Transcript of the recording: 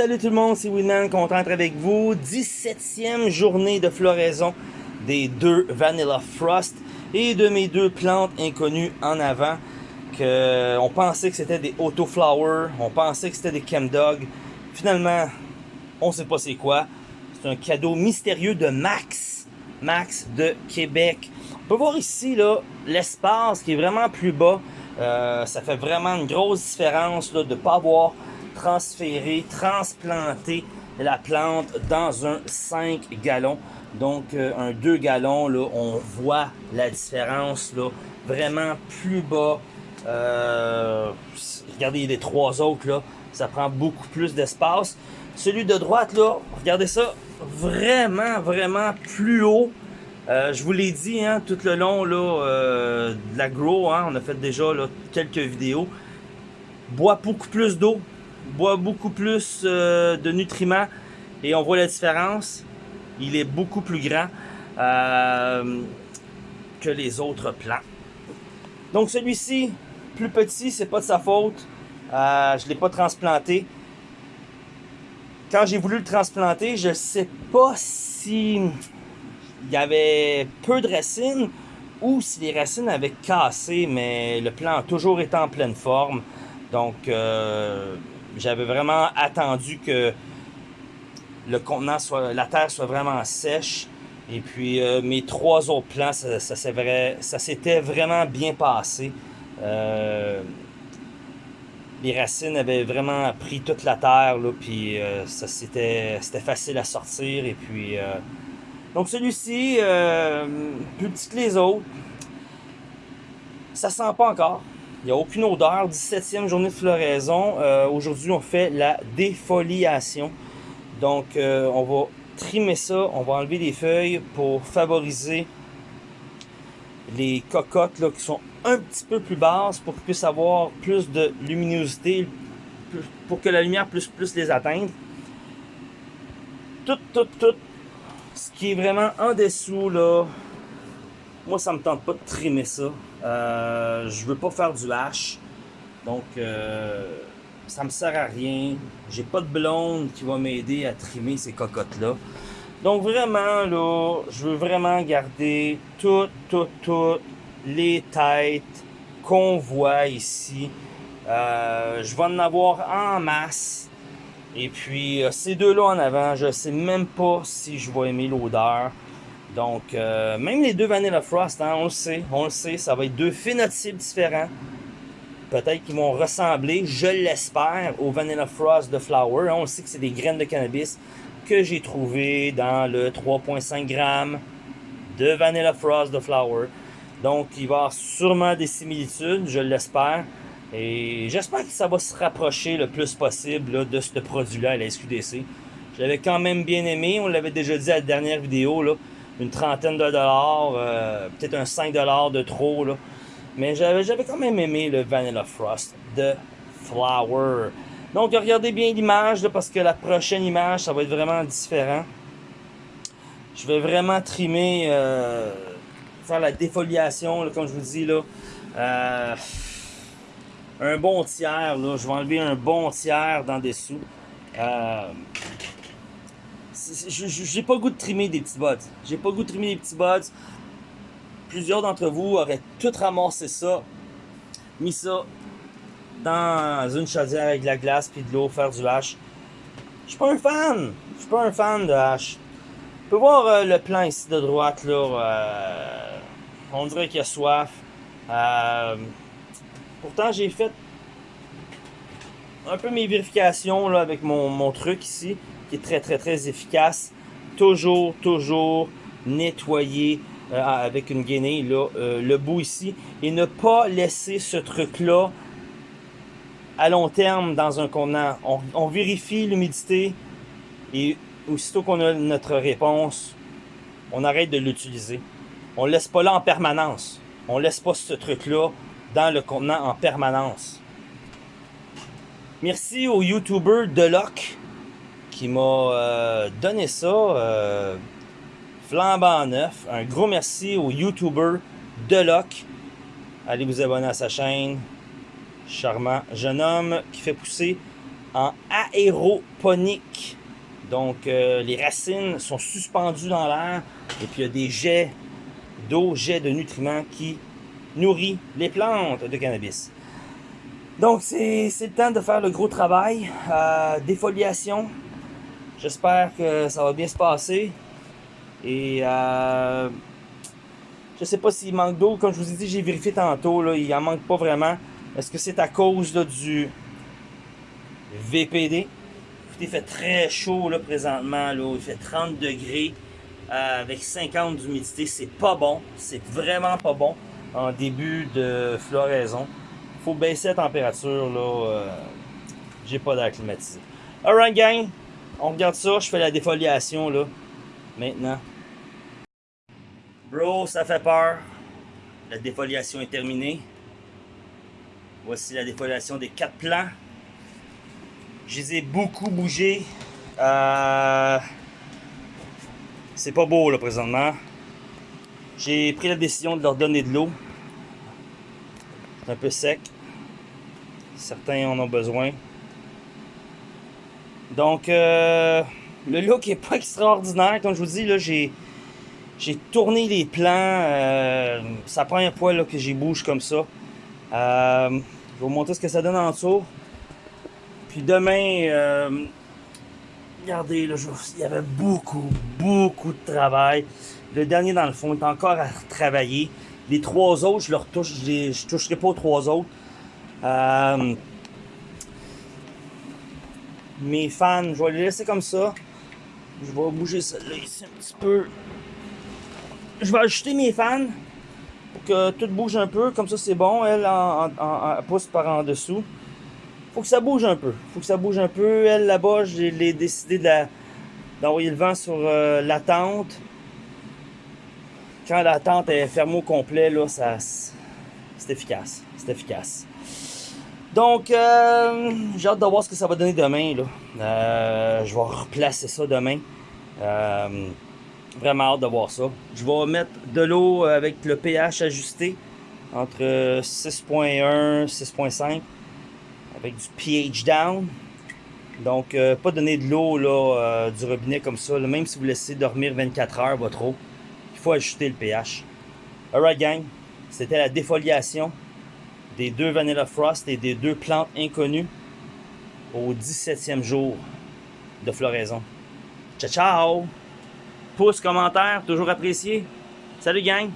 Salut tout le monde, c'est Winman, content d'être avec vous. 17e journée de floraison des deux Vanilla Frost et de mes deux plantes inconnues en avant. Que on pensait que c'était des Auto Flower, on pensait que c'était des Chemdog. Finalement, on sait pas c'est quoi. C'est un cadeau mystérieux de Max, Max de Québec. On peut voir ici là l'espace qui est vraiment plus bas. Euh, ça fait vraiment une grosse différence là, de ne pas avoir transférer, transplanter la plante dans un 5 gallons. Donc euh, un 2 gallons, là, on voit la différence là, vraiment plus bas. Euh, regardez les trois autres, là, ça prend beaucoup plus d'espace. Celui de droite, là, regardez ça, vraiment, vraiment plus haut. Euh, je vous l'ai dit hein, tout le long là, de la grow, hein, on a fait déjà là, quelques vidéos. Boit beaucoup plus d'eau, boit beaucoup plus euh, de nutriments et on voit la différence. Il est beaucoup plus grand euh, que les autres plants. Donc celui-ci, plus petit, c'est pas de sa faute. Euh, je ne l'ai pas transplanté. Quand j'ai voulu le transplanter, je sais pas si il y avait peu de racines ou si les racines avaient cassé, mais le plant a toujours été en pleine forme. Donc, j'avais vraiment attendu que le contenant soit, la terre soit vraiment sèche. Et puis euh, mes trois autres plants, ça, ça s'était vraiment bien passé. Euh, les racines avaient vraiment pris toute la terre, là, puis euh, c'était facile à sortir. Et puis, donc celui-ci, plus petit que les autres, ça sent pas encore. Il n'y a aucune odeur. 17e journée de floraison. Euh, aujourd'hui, on fait la défoliation. Donc, euh, on va trimer ça. On va enlever des feuilles pour favoriser les cocottes là, qui sont un petit peu plus basses pour qu'ils puissent avoir plus de luminosité, pour que la lumière puisse plus les atteindre. Tout, tout, tout. Ce qui est vraiment en dessous, là, moi, ça me tente pas de trimer ça. Euh, je veux pas faire du hache. Donc, euh, ça me sert à rien. J'ai pas de blonde qui va m'aider à trimer ces cocottes-là. Donc, vraiment, là, je veux vraiment garder toutes, toutes, toutes les têtes qu'on voit ici. Euh, je vais en avoir en masse. Et puis, euh, ces deux-là en avant, je sais même pas si je vais aimer l'odeur. Donc, euh, même les deux Vanilla Frost, hein, on le sait, on le sait, ça va être deux phénotypes différents. Peut-être qu'ils vont ressembler, je l'espère, au Vanilla Frost de Flower. On sait que c'est des graines de cannabis que j'ai trouvées dans le 3.5 g de Vanilla Frost de Flower. Donc, il va y avoir sûrement des similitudes, je l'espère. Et j'espère que ça va se rapprocher le plus possible de ce produit-là à la SQDC. Je l'avais quand même bien aimé, on l'avait déjà dit à la dernière vidéo. Là une trentaine de dollars, euh, peut-être un 5 dollars de trop. Là. Mais j'avais quand même aimé le Vanilla Frost de Flower. Donc regardez bien l'image parce que la prochaine image, ça va être vraiment différent. Je vais vraiment trimer, euh, faire la défoliation, comme je vous dis. là. Euh, un bon tiers, là. je vais enlever un bon tiers dans dessous j'ai pas goût de trimer des petits buds. J'ai pas goût de trimer des petits buds. Plusieurs d'entre vous auraient tout ramassé ça, mis ça dans une chaudière avec de la glace puis de l'eau, faire du hache. Je suis pas un fan. Je suis pas un fan de hache. On peut voir euh, le plan ici de droite là. Euh, on dirait qu'il a soif. Euh, pourtant j'ai fait un peu mes vérifications là, avec mon, mon truc ici qui est très très très efficace. Toujours, toujours nettoyer euh, avec une guenille là, euh, le bout ici et ne pas laisser ce truc-là à long terme dans un contenant. On, vérifie l'humidité et aussitôt qu'on a notre réponse, on arrête de l'utiliser. On ne laisse pas là en permanence. On laisse pas ce truc-là dans le contenant en permanence. Merci au YouTuber Deloc qui m'a euh, donné ça euh, flambant neuf. Un gros merci au YouTuber Deloc. Allez vous abonner à sa chaîne. Charmant jeune homme qui fait pousser en aéroponique. Donc, euh, les racines sont suspendues dans l'air et puis il y a des jets d'eau, jets de nutriments qui nourrit les plantes de cannabis. Donc, c'est le temps de faire le gros travail. Euh, défoliation. J'espère que ça va bien se passer. Et euh, je sais pas s'il manque d'eau. Comme je vous ai dit, j'ai vérifié tantôt. Là, il en manque pas vraiment. Est-ce que c'est à cause du VPD? Il fait très chaud là, présentement. Là. Il fait 30 degrés euh, avec 50 d'humidité. C'est pas bon. C'est vraiment pas bon en début de floraison. faut baisser la température. là. Euh, J'ai pas d'air climatisé. Alright gang, on regarde ça. Je fais la défoliation là. Maintenant. Bro, ça fait peur. La défoliation est terminée. Voici la défoliation des quatre plants. Je les ai beaucoup bougés. Euh, c'est pas beau là présentement. J'ai pris la décision de leur donner de l'eau. C'est un peu sec. Certains en ont besoin. Donc, euh, le look est pas extraordinaire. Comme je vous dis, là, j'ai, j'ai tourné les plans. Euh, ça prend un poil là, que j'y bouge comme ça. Euh, je vais vous montrer ce que ça donne en dessous. Puis demain, euh, regardez, là, il y avait beaucoup, beaucoup de travail. Le dernier, dans le fond, est encore à travailler. Les trois autres, je leur touche, je, les, je toucherai pas aux trois autres. Mes fans, je vais les laisser comme ça. Je vais bouger ça là ici un petit peu. Je vais ajouter mes fans pour que tout bouge un peu. Comme ça, c'est bon. Elle en, pousse par en dessous. Faut que ça bouge un peu. Faut que ça bouge un peu. Elle là-bas, j'ai décidé d'envoyer le vent sur euh, la tente. Quand la tente est fermée au complet, là, ça, c'est efficace. C'est efficace. Donc, euh, j'ai hâte de voir ce que ça va donner demain. Euh, je vais replacer ça demain. Euh, vraiment hâte de voir ça. Je vais mettre de l'eau avec le pH ajusté entre 6.1 6.5 avec du pH down. Donc, pas donner de l'eau du robinet comme ça. Même si vous laissez dormir 24 heures, votre eau, il faut ajuster le pH. Alright gang, c'était la défoliation des deux Vanilla Frost et des deux plantes inconnues au 17e jour de floraison. Ciao, ciao! Pouce, commentaire, toujours apprécié. Salut gang!